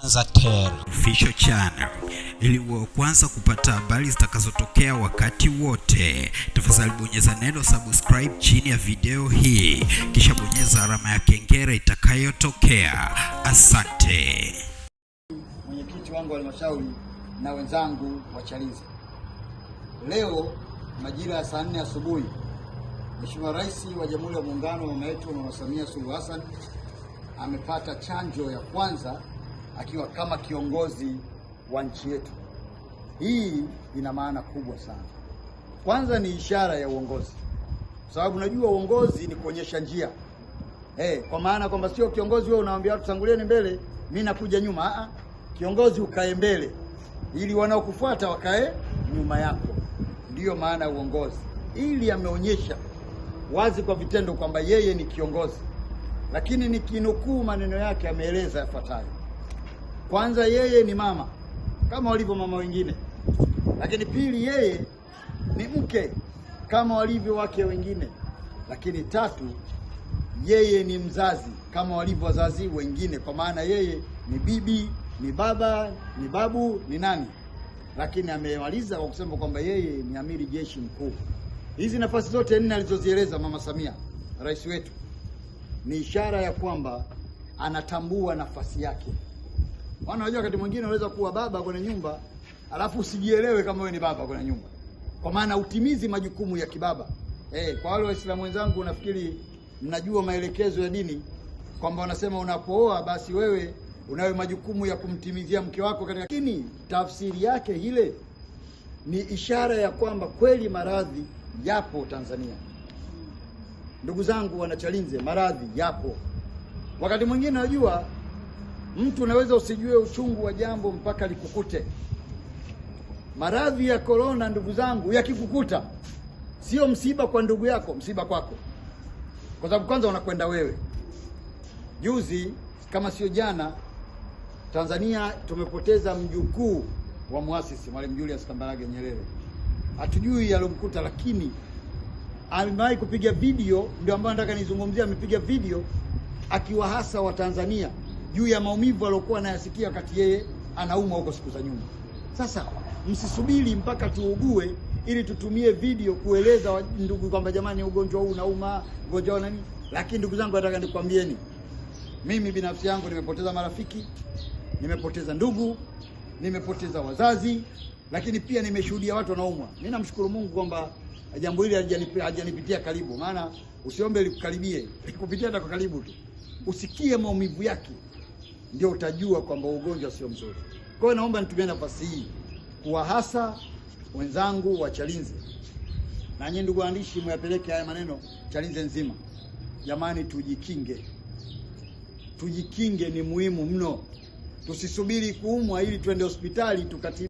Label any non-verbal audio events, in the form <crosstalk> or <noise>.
Tanzatel Official Channel ili uwe kwanza kupata habari zitakazotokea wakati wote. Tafadhali bonyeza neno subscribe chini ya video hii, kisha bonyeza alama ya kengele itakayotokea. Asante. mwenyekiti wangu wa halmashauri na wenzangu wa Chalinze. Leo majira ya saa nne asubuhi, Mheshimiwa Rais wa Jamhuri ya Muungano mama yetu Mama Samia Suluhu Hassan amepata chanjo ya kwanza akiwa kama kiongozi wa nchi yetu. Hii ina maana kubwa sana. Kwanza ni ishara ya uongozi, kwa sababu najua uongozi ni kuonyesha njia hey, kwa maana kwamba sio kiongozi wewe unawaambia watu tangulieni mbele, mimi nakuja nyuma. Aa, kiongozi ukae mbele ili wanaokufuata wakae nyuma yako. Ndiyo maana ya uongozi, ili ameonyesha wazi kwa vitendo kwamba yeye ni kiongozi. Lakini nikinukuu maneno yake, ameeleza yafuatayo: kwanza, yeye ni mama kama walivyo mama wengine, lakini pili, yeye ni mke kama walivyo wake wengine, lakini tatu yeye ni mzazi kama walivyo wazazi wengine, kwa maana yeye ni bibi, ni baba, ni babu, ni nani. Lakini amemaliza kwa kusema kwamba yeye ni amiri jeshi mkuu. Hizi nafasi zote nne alizozieleza Mama Samia, rais wetu, ni ishara ya kwamba anatambua nafasi yake. Maana unajua wakati mwingine unaweza kuwa baba kwenye nyumba alafu usijielewe kama wewe ni baba kwenye nyumba, kwa maana utimizi majukumu ya kibaba. Eh, kwa wale Waislamu wenzangu, nafikiri mnajua maelekezo ya dini kwamba wanasema unapooa basi wewe unayo majukumu ya kumtimizia mke wako katika, lakini tafsiri yake ile ni ishara ya kwamba kweli maradhi yapo Tanzania. Ndugu zangu wanachalinze, maradhi yapo. Wakati mwingine najua mtu unaweza usijue uchungu wa jambo mpaka likukute. Maradhi ya korona, ndugu zangu, yakikukuta sio msiba kwa ndugu yako, msiba kwako kwa sababu kwanza unakwenda wewe. Juzi kama sio jana, Tanzania tumepoteza mjukuu wa muasisi Mwalimu Julius Kambarage Nyerere. Hatujui yalomkuta, lakini amewahi kupiga video, ndio ambayo nataka nizungumzie. Amepiga video akiwahasa Watanzania juu ya maumivu aliyokuwa anayasikia wakati yeye anaumwa huko siku za nyuma. Sasa msisubiri mpaka tuugue ili tutumie video kueleza ndugu kwamba jamani, ugonjwa huu unauma, ugonjwa nani. Lakini ndugu zangu, nataka nikwambieni, mimi binafsi yangu nimepoteza marafiki, nimepoteza ndugu, nimepoteza wazazi, lakini pia nimeshuhudia watu wanaumwa. Mimi namshukuru Mungu kwamba jambo hili halijanipitia karibu, maana usiombe likukaribie, <laughs> likupitia hata kwa karibu tu, usikie maumivu yake, ndio utajua kwamba ugonjwa sio mzuri. Kwa hiyo naomba nitumie nafasi hii kuwahasa wenzangu wa Chalinze na nyinyi ndugu waandishi, mwapeleke haya maneno Chalinze nzima. Jamani, tujikinge, tujikinge, ni muhimu mno. Tusisubiri kuumwa ili tuende hospitali tukati